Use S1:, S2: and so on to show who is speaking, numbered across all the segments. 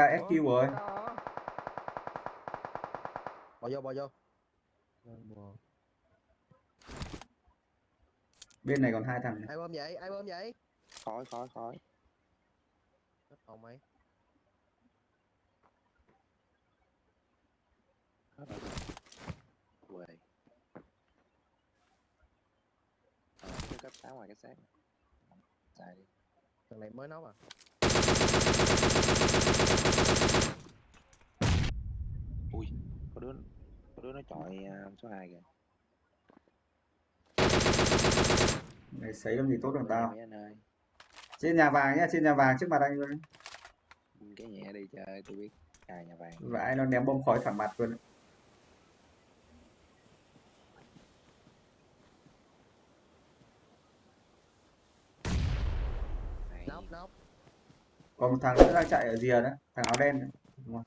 S1: Cha SQ rồi.
S2: Bỏ vô, bỏ vô.
S1: Bên này còn hai thằng.
S2: Ai bơm vậy? Ai bơm vậy? Hết hồn mày.
S3: hết rồi quê ờ cái cấp sáu ngoài cái xác xài đi
S2: Thằng này mới nấu à?
S3: Ui có đứa có đứa nó chọi à, số 2 kìa
S1: Này sấy làm gì tốt bằng tao. Trên nhà vàng nhá, trên nhà vàng trước mặt anh luôn.
S3: cái nhẹ đi chơi tôi biết cài nhà vàng
S1: Vãi nó ném bom khói thẳng mặt luôn.
S3: này
S2: Nóc, nóc.
S1: Còn một thằng nữa đang chạy ở rìa đó, thằng áo đen. đấy. Đúng không?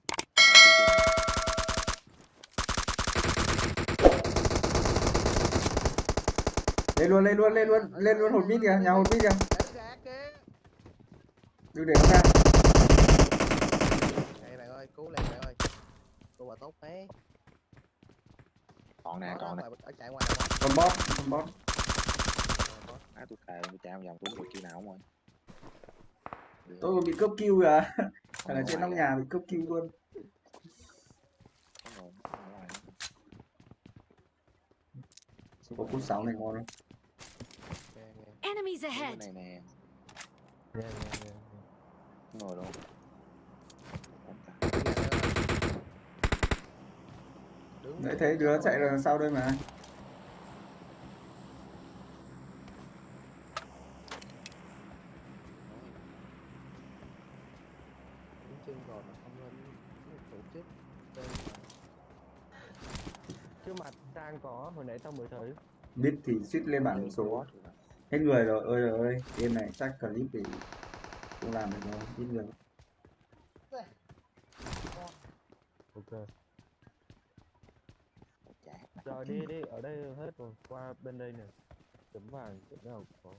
S1: Lên luôn, lên luôn, lên luôn, lên luôn hột mít kìa, nhà hột mít kìa. Đừng để nó ra.
S2: Đây bạn ơi, cứu lên bạn ơi. Cô bà tốt thế.
S3: còn nè còn nè
S2: chạy ngoài.
S1: Con bot, con bot.
S3: á tôi cài tôi trao vòng tôi được kia nào không rồi Được.
S1: Tôi còn bị cướp kill kìa. Thằng ở
S3: Ở
S1: trên nóc nhà bị cướp kill luôn.
S3: có
S1: cú 6 này ngon.
S4: Enemies ahead!
S3: này nè
S2: thôi. Đứng
S1: Đấy thấy đứa chạy
S2: rồi.
S1: đằng sau đây mà.
S2: Chân rồi mà không lên tổ chức tên
S5: chứ mặt trang có hồi nãy tao mới thấy
S1: Biết thì suýt lên bảng số.
S3: Rồi.
S1: Hết người rồi, ơi rồi ơi. Game này chắc clip thì không làm được đâu, ít người.
S5: ok rồi đi đi ở đây hết rồi qua bên đây nè chấm vàng chỗ nào có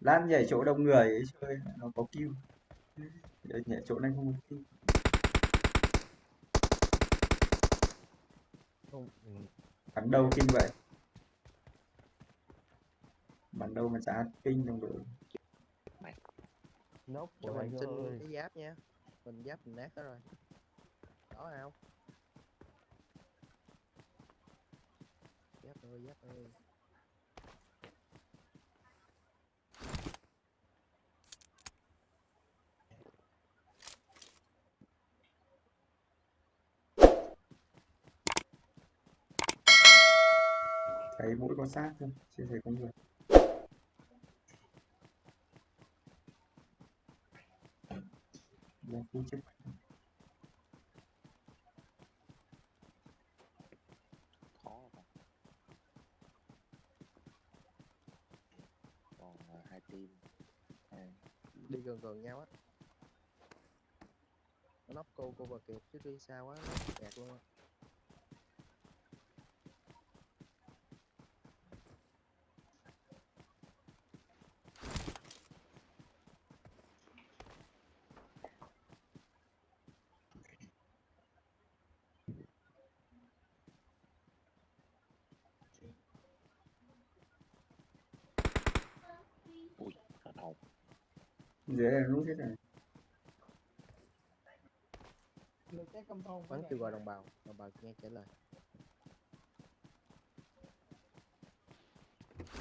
S1: Lan nhảy chỗ đông người ấy chơi nó có kill. Để nhảy chỗ này không có
S5: không ừ.
S1: Bắn đâu kinh vậy? Bắn đâu mà chả kinh trong đội.
S5: nóc
S2: cho
S5: của
S2: mình
S5: anh
S2: xin
S5: ơi.
S2: cái giáp nha. Mình giáp mình nát hết rồi. Đó không giáp ơi giáp ơi
S1: Thấy mũi có xác không? Chưa thấy có người. Đang khu chức.
S3: còn à, hai team à,
S2: đi gần gần nhau á nó nóc cô cô và kiệt chứ đi xa quá kẹt luôn á
S3: ui hết hồn
S1: Dưới này nút hết rồi.
S2: bắn kêu gọi đồng bào đồng bào nghe trả lời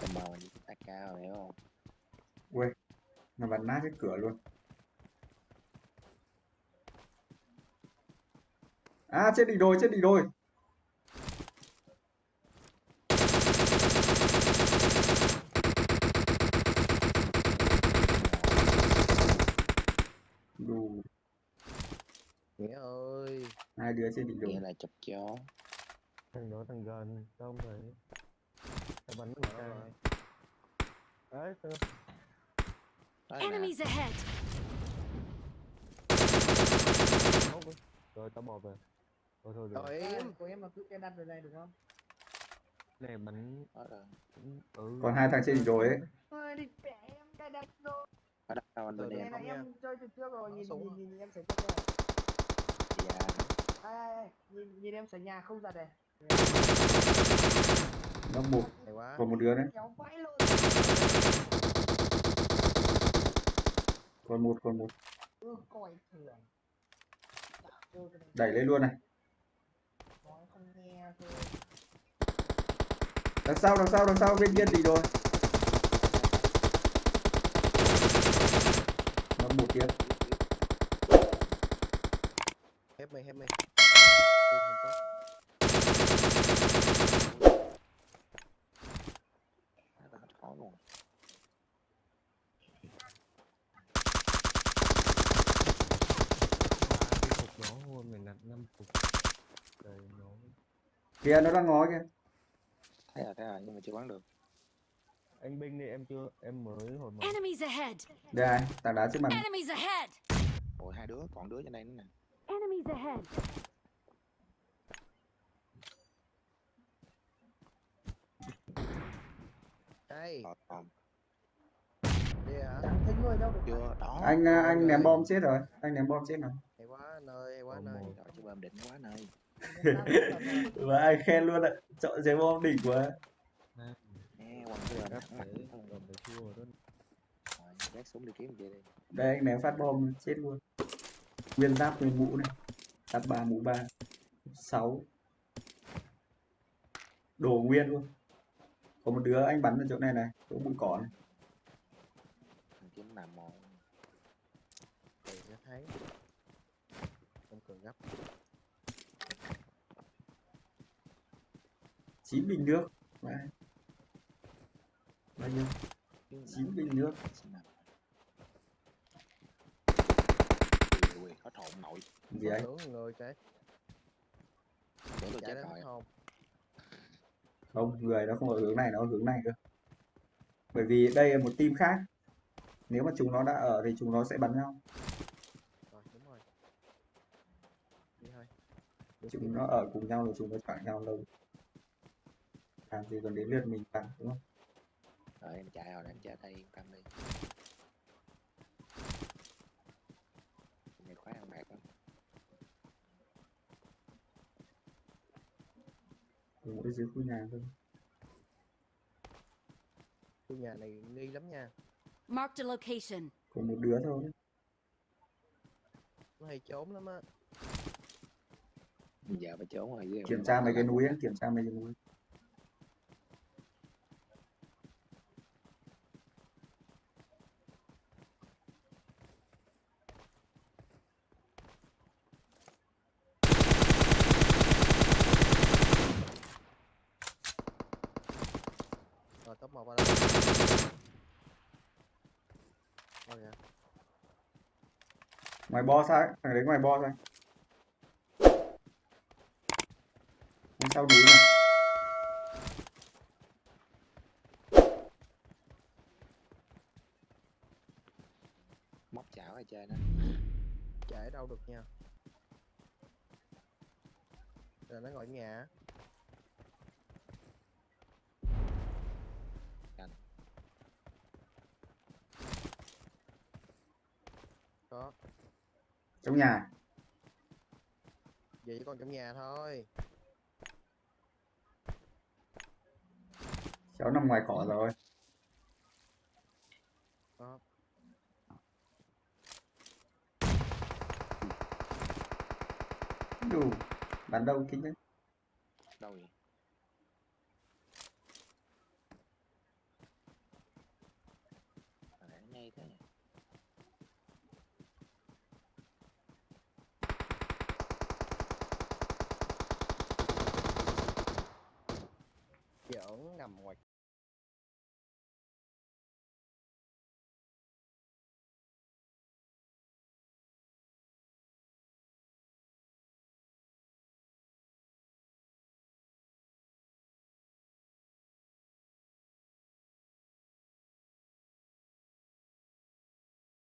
S3: tầm bào như AK rồi hiểu không
S1: Nó bắn nát hết cửa luôn. À chết đỉnh đồi, chết đỉnh đồi.
S2: Nghĩa ơi
S1: hai đứa trên đỉnh
S3: nghĩa
S1: đồi.
S3: là chụp chó
S5: thằng đó thằng gần tao không thấy tao bắn thằng
S2: Đó
S5: trang
S2: rồi.
S5: đấy
S4: Enemies ahead!
S5: Rồi tao bỏ về thôi thôi được
S2: rồi
S6: Em, của em mà cứ cái đặt về này được không?
S5: này bắn ừ
S1: Còn hai thằng trên đỉnh đồi ấy.
S6: Đi mẹ em cái đặt rồi.
S3: ở bên
S2: Được,
S3: em
S6: chơi từ trước rồi,
S2: Nó
S6: nhìn, nhìn,
S2: á.
S6: nhìn, nhìn em sẽ cho rồi. Ai, ai, ai, nhìn, nhìn em sửa nhà không giật này.
S1: nó một
S2: hay quá.
S1: Còn một đứa đấy
S6: Kéo vãi luôn.
S1: còn một còn một.
S6: Ừ, cái này,
S1: đẩy lên luôn này.
S6: Nói không nghe thôi.
S1: đằng sau đằng sau đằng sau bên kia gì rồi. Nó một tiếp
S2: hết mày hết mày Tôi không có
S3: Nó tao hết khó luôn
S5: ba cái cục nó hôn mình đặt năm cục rồi nó
S1: kìa nó đang ngó kìa.
S3: Thấy rồi thấy rồi nhưng mà chưa bắn được.
S5: Anh binh đi em chưa em mới hồi
S4: ahead!
S1: đây tảng đá trước mặt
S3: ôi hai đứa còn đứa trên đây nữa nè
S4: Enemies ahead!
S2: đây
S6: thấy người đâu được.
S3: chưa đó
S1: anh à, anh ném bom chết rồi. Anh ném bom chết rồi
S2: hay quá anh ơi hay quá anh
S5: Còn
S2: ơi.
S5: một.
S3: rồi chứ bơm đỉnh quá nơi
S1: và anh khen luôn ạ. Chọn giấy bom đỉnh quá
S5: đó.
S3: Súng đi kiếm
S1: đây anh ném phát bom chết luôn nguyên giáp nguyên mũ này. Giáp ba mũ ba. Sáu. Đồ nguyên luôn. Có một đứa anh bắn ở chỗ này này chỗ bụi cỏ này.
S3: Thằng kiếm nằm một
S2: thì nó thấy. Không cần gấp.
S1: Chín bình nước. Đấy. bao nhiêu? Chín bình nước
S3: Xin nằm. Ui, ui, hết hồn nội
S1: gì
S2: tưởng người cái
S3: tưởng tôi chết rồi.
S2: không?
S1: Không người nó không ở hướng này nó ở hướng này cơ. Bởi vì đây là một team khác. Nếu mà chúng nó đã ở thì chúng nó sẽ bắn nhau.
S2: Rồi đúng rồi. Đi thôi.
S1: Chúng nó ở cùng nhau thì chúng nó chọn nhau lâu làm gì còn đến lượt mình bắn đúng không?
S3: Rồi em chạy rồi em chạy đây yên tâm đi này khoái ăn bạc lắm
S1: Cùng ở dưới khu nhà thôi.
S2: Khu nhà này nghi lắm nha.
S4: Marked a location.
S1: có một đứa thôi.
S2: Nó hay trốn lắm á.
S3: Giờ phải trốn rồi
S1: kiểm tra mấy cái núi ấy, kiểm tra mấy cái núi
S2: rồi top một vào đây rồi kìa
S1: ngoài bo sao thằng đấy ngoài bo sao Ngay sau núi này
S3: móc chảo ở trên đó.
S2: Chạy đâu được nha. Rồi nó gọi nhà Có.
S1: Trong nhà.
S2: Vậy còn trong nhà thôi.
S1: Cháu nằm ngoài cỏ rồi.
S2: Có.
S1: Đủ. Bắn đâu kính đấy.
S3: Đâu vậy? ngay thế I'm like